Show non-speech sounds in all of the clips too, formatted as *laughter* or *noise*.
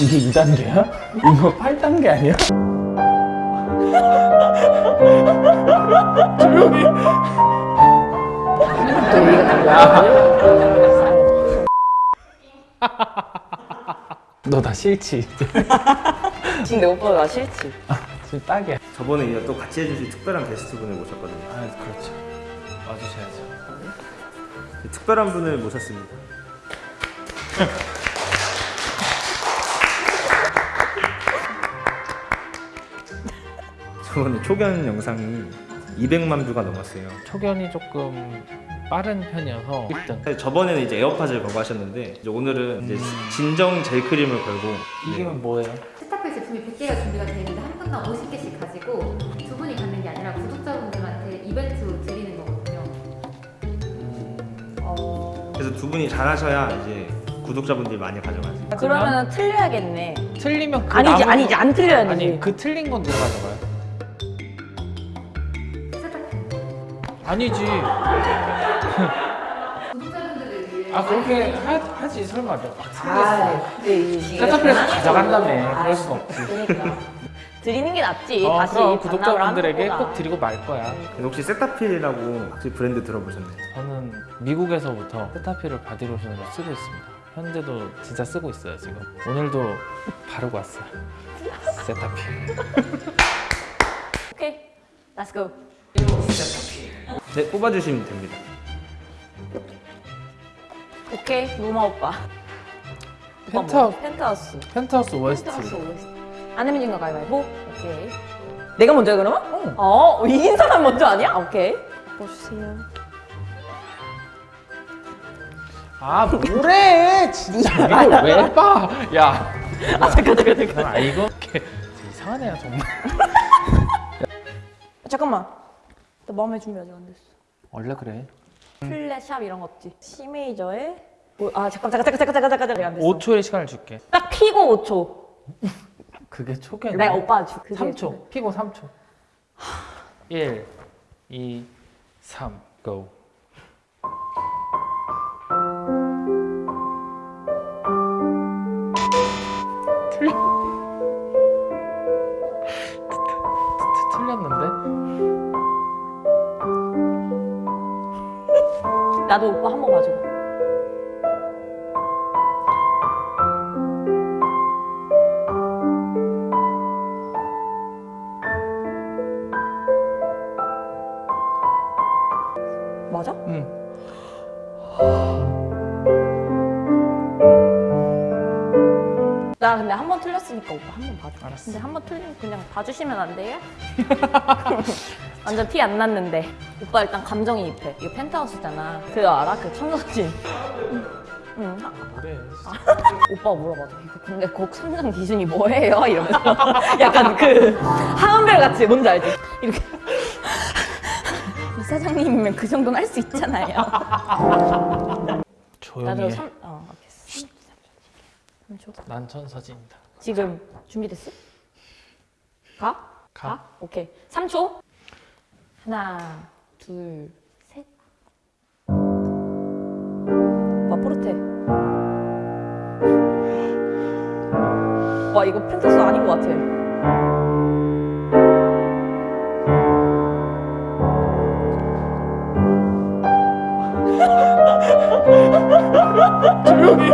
이게 2단계야? 이거 8단계 아니야? 조용히 너다 싫지? 지금 내 오빠가 나 싫지? 지금 딱이야 저번에 이제 또 같이 해주실 특별한 게스트분을 모셨거든요. 아 그렇죠 와주셔야죠 특별한 분을 모셨습니다. *laughs* 저번에 초견 영상이 200만 뷰가 넘었어요. 초견이 조금 빠른 편이어서 1등 사실 저번에는 이제 에어팟을 걸고 하셨는데 이제 오늘은 이제 진정 젤 크림을 걸고 이게 네. 뭐예요? 스타필 제품이 100개가 준비가 되어 있는데 한 분당 50개씩 가지고 두 분이 갖는 게 아니라 구독자분들한테 이벤트로 드리는 거거든요. 어... 그래서 두 분이 잘하셔야 이제 구독자분들이 많이 가져가세요. 그러면 틀려야겠네 틀리면 그 아니지 남은- 아니지 안 틀려야지 아니 그 틀린 건 누가 가져가요? 아니지. 아 그렇게 하, 하지 설마. 막아 근데 이게 세타필에서 가져간다며. 그럴 순 없지. 그러니까. 드리는 게 낫지. 어, 다시 그럼 구독자분들에게 꼭. 드리고 말 거야. 근데 혹시 세타필이라고 혹시 브랜드 들어보셨나요? 저는 미국에서부터 세타필을 바디로션으로 쓰고 있습니다. 현재도 진짜 쓰고 있어요 지금. 오늘도 바르고 왔어요. 세타필. *laughs* 오케이. let's go 네, 뽑아주시면 됩니다. 오케이 로마 오빠. 펜트하우스. 뭐? 펜트하우스. 펜트하우스 안내면 진거 가위바위보? 오케이. 내가 먼저야 그러면? 어. 이긴 사람 먼저 아니야? 오케이. 보주세요. 아 뭐래? 진짜. *laughs* 이걸 왜 봐? 야. 아 잠깐 잠깐 잠깐? 이렇게 이상한 애야 정말. *laughs* 잠깐만 나 마음의 준비 아직 안 됐어. 원래 그래. 플랫샵 이런 거 없지? C 메이저에? 뭐, 아 잠깐 잠깐 잠깐 잠깐 잠깐 잠깐 안 됐어 5초의 시간을 줄게. 딱 피고 5초. 그게 초기야 내가 오빠 주 그게 3초. 피고 3초. 1 2 3 go 나도 오빠 한 번 봐줘 맞아? 응 나 근데 한 번 틀렸으니까 오빠 한 번 봐줘. 알았어. 근데 한 번 틀리면 그냥 봐주시면 안 돼요? *laughs* 완전 티 안 났는데. 오빠 일단 감정이입해. 이거 펜트하우스잖아. 그거 알아? 그 청소진. 응. 물어봐줘. 이거 근데 곡 선정 기준이 뭐예요? 이러면서. 약간 그 하은별 같이 뭔지 알지? 이렇게. 이 사장님이면 그 정도는 할 수 있잖아요. 조용히 해 3, 어, 알겠어. 3초. 난 천사진이다 지금 준비됐어? 가? 가. 오케이. 3초. 하나, 둘, 셋. 와, 포르테. 와, 이거 펜타스 아닌 것 같아. *laughs* 조용히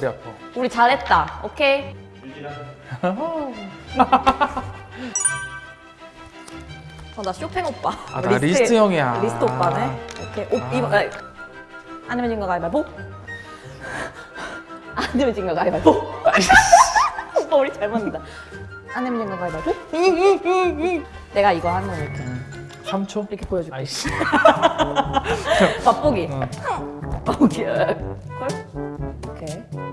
머리 아파 우리 잘했다. 오케이. *laughs* 어, 나 쇼팽 오빠. 아, 나 리스트 형이야. 리스트 오빠네. 오케이. 오, 아. 이거, 아, 안 되면 진거 가위바위보. 안 되면 진거 가위바위보. *laughs* 오빠 우리 잘 맞는다. 안 되면 진거 가위바위보. *laughs* 내가 이거 하면 이렇게 3초? 이렇게 보여줄게. 아이씨 맛보기. 어. 오케이. 콜? 오케이.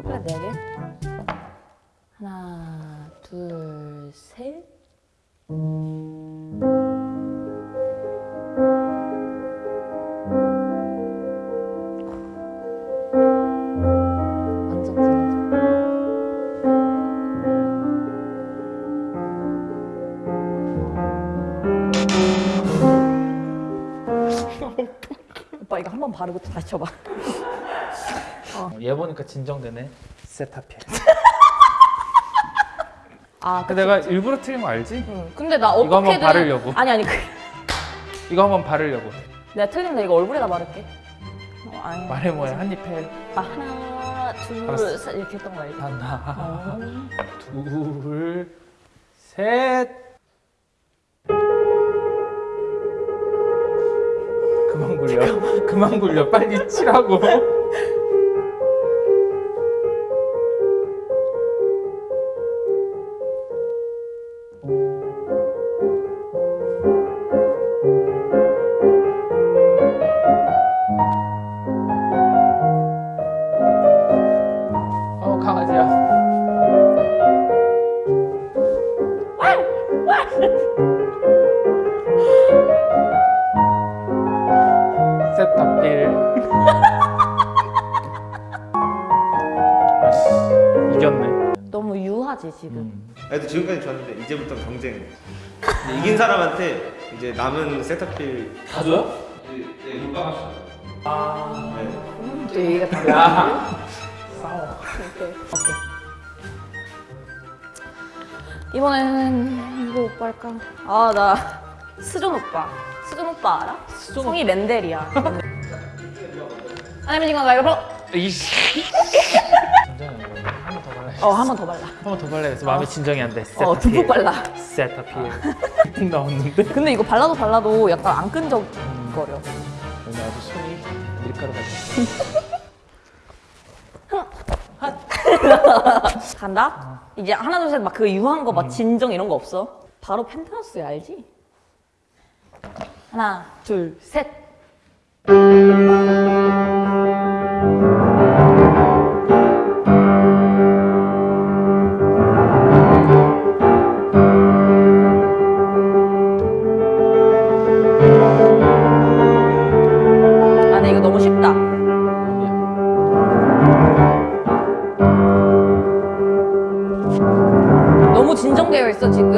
진정되네. 세타필. *laughs* 아, 근데 내가 일부러 틀린 거 알지? 응. 근데 나 이거 한번 바르려고. 아니 아니 그, 이거 한번 바르려고. 내가 틀리면 이거 얼굴에다 바를게. 어, 아니. 말해 뭐해 한입 해. 아, 하나, 둘, 알았어. 셋 이렇게 했던 거 알지? 하나, 어. 둘, 셋. 그만 굴려. 그만 굴려. 빨리 치라고. 남은 세타필 다 줘요? 네, 물방아서. 네. 또 얘기가 다 야. 싸워. 오케이. 오케이. 이번에는 이거 오빠 할까? 아, 나 수준 오빠. 수준 오빠 알아? 수준 성이 맨델이야. 아니면 이거 말고 이씨. *laughs* 어, 한 번 더 발라. 한 번 더 발라야겠어. 마음이 진정이 안 돼. 어, 듬뿍 발라. 세타필. 듬뿍 나왔는데? 근데 이거 발라도 발라도 약간 안 끈적거려. 오늘 아주 손이 밀가루 같아. 간다? 이제 하나, 둘, 셋 막 그 유한 거 막 진정 이런 거 없어. 바로 펜트하우스야, 알지? 하나, 둘, 셋. 되어 있어 지금.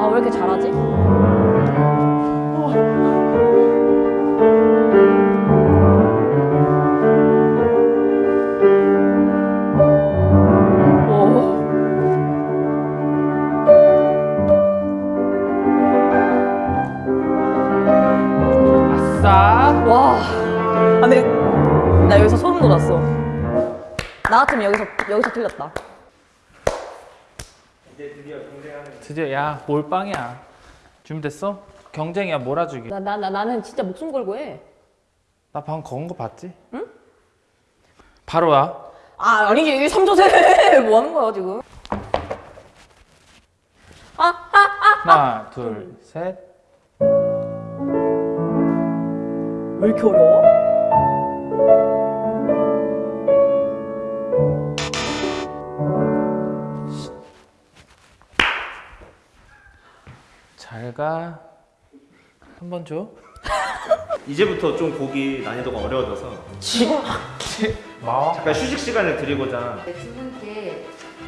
아 왜 이렇게 잘하지? 와. 아, 근데 나 여기서 소름 돋았어. 나 같으면 여기서 여기서 틀렸다. 이제 드디어 경쟁하는. 드디어 야 몰빵이야. 준비됐어? 경쟁이야 몰아주기. 나 나 나 나 는 진짜 목숨 걸고 해. 나 방금 거은 거 봤지? 응? 바로야. 아 아니 이게 3조세 *laughs* 뭐 하는 거야 지금? 아, 아, 아. 하나, 둘, 셋. 왜 이렇게 어려워? 잘 가. 한 번 줘. *laughs* 이제부터 좀 보기 난이도가 어려워져서 지금 마와. 잠깐 휴식 시간을 드리고자 네, 두 분께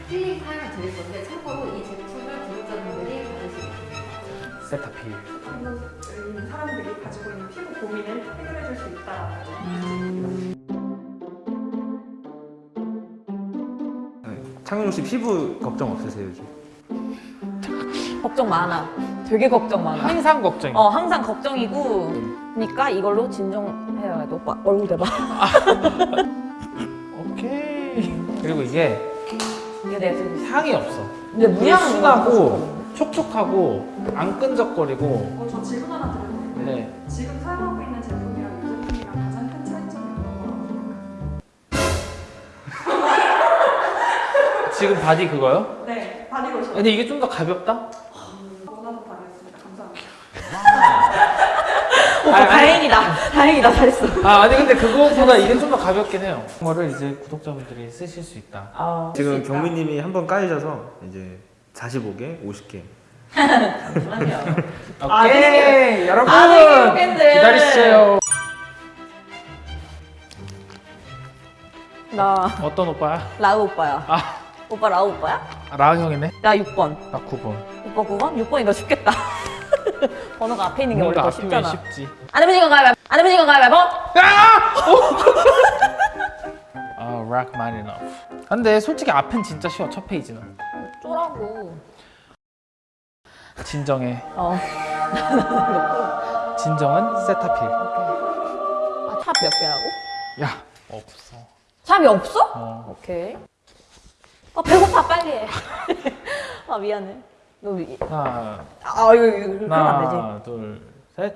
힐링 타임을 드릴 건데 참고로 이 제품을 구독자분들이 받으시겠습니다. 세타필. 한국인 사람들이 가지고 있는 피부 고민을 해결해 줄 수 있다. 네. 창윤 혹시 피부 걱정 없으세요 요즘? 걱정 많아. 되게 걱정 많아. 항상 걱정이. 어 항상 걱정이고 그러니까 이걸로 진정해야 돼. 오빠 얼굴 대봐. *laughs* 오케이. 그리고 이게 이게 지금 향이 없어. 근데 무향 순하고 촉촉하고 안 끈적거리고. 어, 저 질문 하나 드려도 돼요? 네. 지금 사용하고 있는 제품이랑 이 제품이랑 가장 큰 차이점이 어떤 거라고 지금 바디 그거요? *laughs* 네, 바디 로션. 근데 이게 좀 더 가볍다? 감사합니다. 오빠 다행이다. 다행이다. 잘했어. 아 아니 근데 그거보다 이게 좀 더 가볍긴 해요. 거를 이제 구독자분들이 쓰실 수 있다. 아, 지금 경민 님이 한 번 까이셔서 이제 45개, 50개. *laughs* 오케이 여러분 아, 좋겠네. 기다리세요. 나 어떤 오빠야? 라우 오빠야. 아 오빠 라우 오빠야? 라은 형이네. 나 6번. 나 9번. 오빠 9번? 6번이 더 쉽겠다. 번호가 앞에 있는 게 원래 더 쉽잖아. 쉽지. 안 해보신 건가요? 말- 안 해보신 건가요? 말번? 아 rock mine enough. 근데 솔직히 앞엔 진짜 쉬워 첫 페이지는. 쪼라고. 진정해. 어. *laughs* 진정은 세타필. 아, 샵몇 개라고? 야 없어. 샵이 없어? 어. 오케이. 아, 배고파, 빨리 해. *laughs* 아, 미안해. 너, 미... 하나 아, 이거, 이거, 그러면 안 되지. 하나 둘 셋.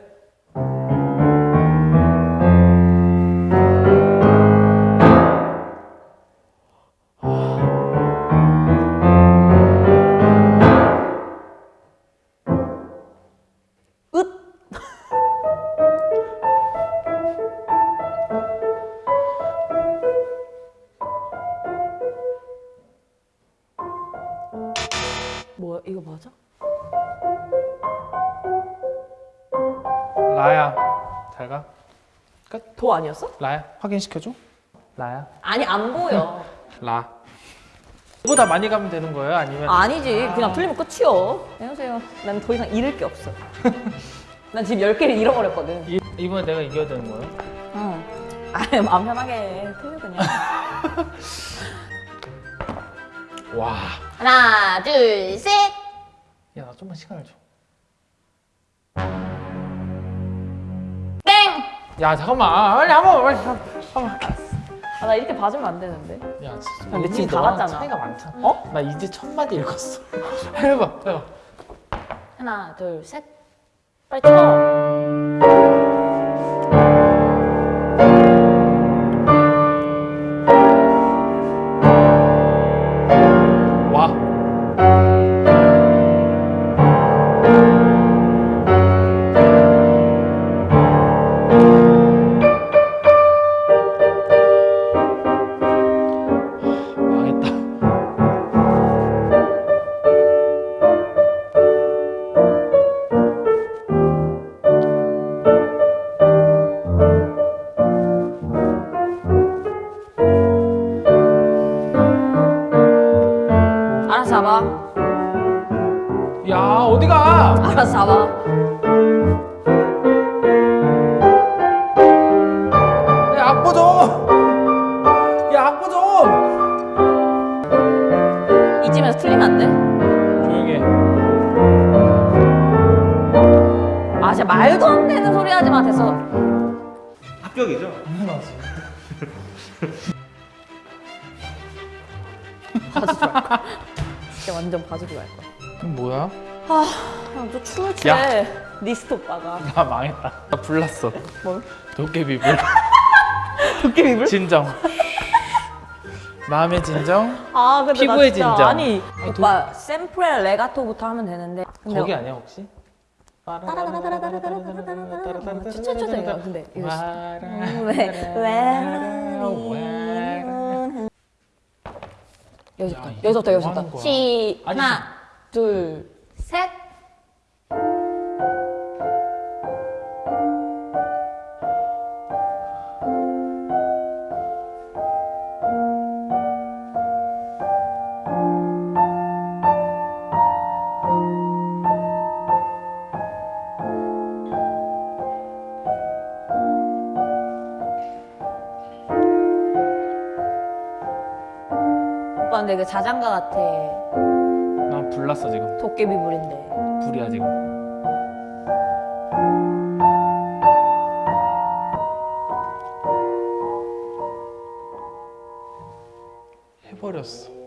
아니었어? 라야 확인시켜줘. 라야. 아니, 안 보여. *laughs* 라. 보다 많이 가면 되는 거예요? 아니면 아니지. 그냥 틀리면 끝이요. 안녕하세요. 난 더 이상 잃을 게 없어. *laughs* 난 지금 10개를 잃어버렸거든. 이, 이번에 내가 이겨야 되는 거예요? 응. *laughs* 아, 마음 편하게 해. 틀려, 그냥. 와. 하나, 둘, 셋! 야 나 좀만 시간을 줘. 땡! 야 잠깐만 빨리 한번 빨리 한 번. 아, 나 이렇게 봐주면 안 되는데. 야 진짜. 근데 지금 다 갔잖아. 차이가 많잖아. 어? 나 이제 첫 마디 읽었어. *laughs* 해봐 해봐. 하나, 둘, 셋. 빨리 쳐. 와. 아, 진짜 말도 안 되는 소리 하지 마. 됐어. 합격이죠? 당연하지. 거야. 진짜 완전 봐주지 말 거야. 그럼 뭐야? 아, 그냥 또 춤을 추. 야. 리스트 오빠가. 나 망했다. 나 불났어. 뭘? 도깨비불. *laughs* 도깨비불? 진정. 마음의 진정. 아, 근데 나 피부의 진짜 진정. 아니, 오빠 sempre legato부터 하면 되는데. 거기 아니야 혹시? 이거 근데 여기서부터 여기서부터 뭐 여기서부터? 시 하나 둘 근데 그 자장가 같아 나 불났어 지금. 도깨비 불인데 불이야 지금. 해버렸어.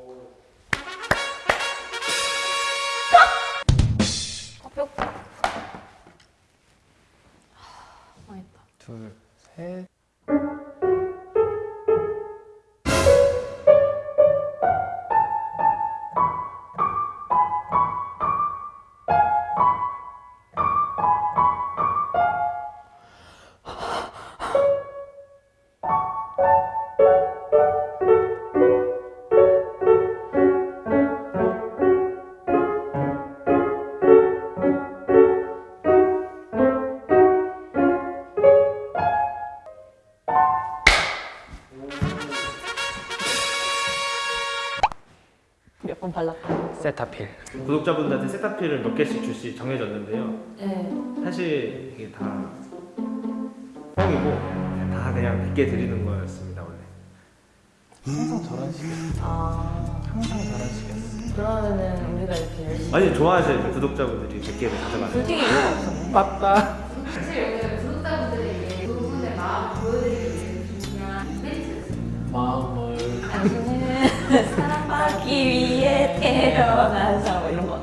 세타필. 구독자분들한테 세타필을 몇 개씩 줄씩 정해졌는데요. 네. 사실 이게 다 뻥이고 다 그냥 100개 드리는 거였습니다 원래. 항상 저런 식이었어. 아 항상 저런 식이었어. 그러면은 우리가 이렇게 열심히. 아니 좋아하셔요 구독자분들이 100개를 가져가는. 솔직히 없었네. 맞다. 사실 여기는 구독자분들에게 두 분의 마음 보여드리기 위해 준비한 이벤트였습니다. 당신은 사랑받기 위해 태어나서 뭐 이런 거.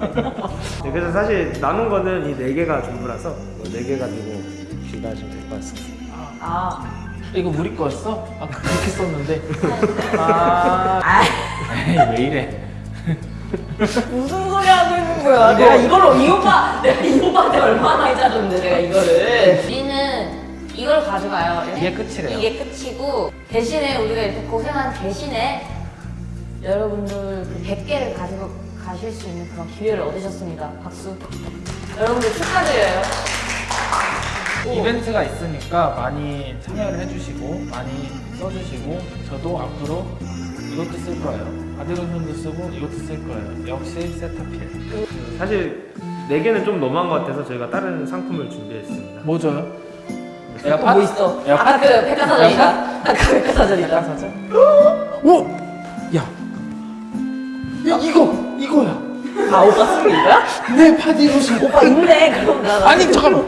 네, 그래서 사실 남은 거는 이 네 개가 전부라서 네 개 가지고 귀가하시면 될 것 같습니다. 아 이거 우리 거였어? 아까 그렇게 썼는데. *laughs* 아. 에이, 왜 이래? 무슨 소리 하고 있는 거야? 내가 이걸로 이 오빠 내가 이 오빠한테 얼마나 해자줬는데 내가 이거를. 우리는 이걸 가져가요. 이게 끝이래요. 이게 끝이고 대신에 우리가 이렇게 고생한 대신에 여러분들 그 100개를 가지고 가실 수 있는 그런 기회를 얻으셨습니다. 박수. 여러분들 축하드려요. 이벤트가 있으니까 많이 참여를 해주시고 많이 써주시고 저도 앞으로 이것도 쓸 거예요. 바디로션도 쓰고 이것도 쓸 거예요. 역시 세타필. 사실 네 개는 좀 너무한 것 같아서 저희가 다른 상품을 준비했습니다. 뭐 줘요? 또뭐 있어? 에어팟? 아까 그 백화사전이다. 아까 그 백과사전이다. 사전? 오! 야! 야 이거! 이거야! 아 오빠 쓰고 이거야? 내 바디로션! 오빠 있네. 그럼 나. 나 아니 잠깐만!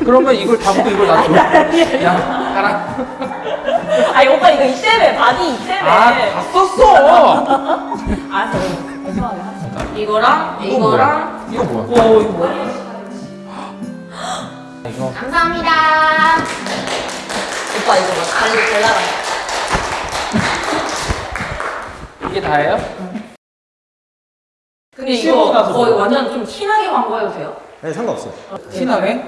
그러면 이걸 담고 이걸 놔줘. 야 가라. 아니 오빠 이거 이때문에 바디 이때문에. 아다 썼어! 알았어. 죄송하게 하자. 이거랑 이거 이거랑. 이거 뭐야? 오 이거 뭐야? 이거 감사합니다. 오빠 이거 막 달리 잘 나가. 이게 다예요? 근데 씹고 이거 나서 거의 먹어. 완전 좀 티나게 광고해도 돼요? 네 상관없어요. 티나게?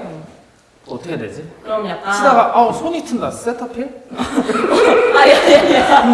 어떻게 되지? 그럼 약간 치다가 아우 손이 튼다 세타필? *laughs* 아니 아니 아니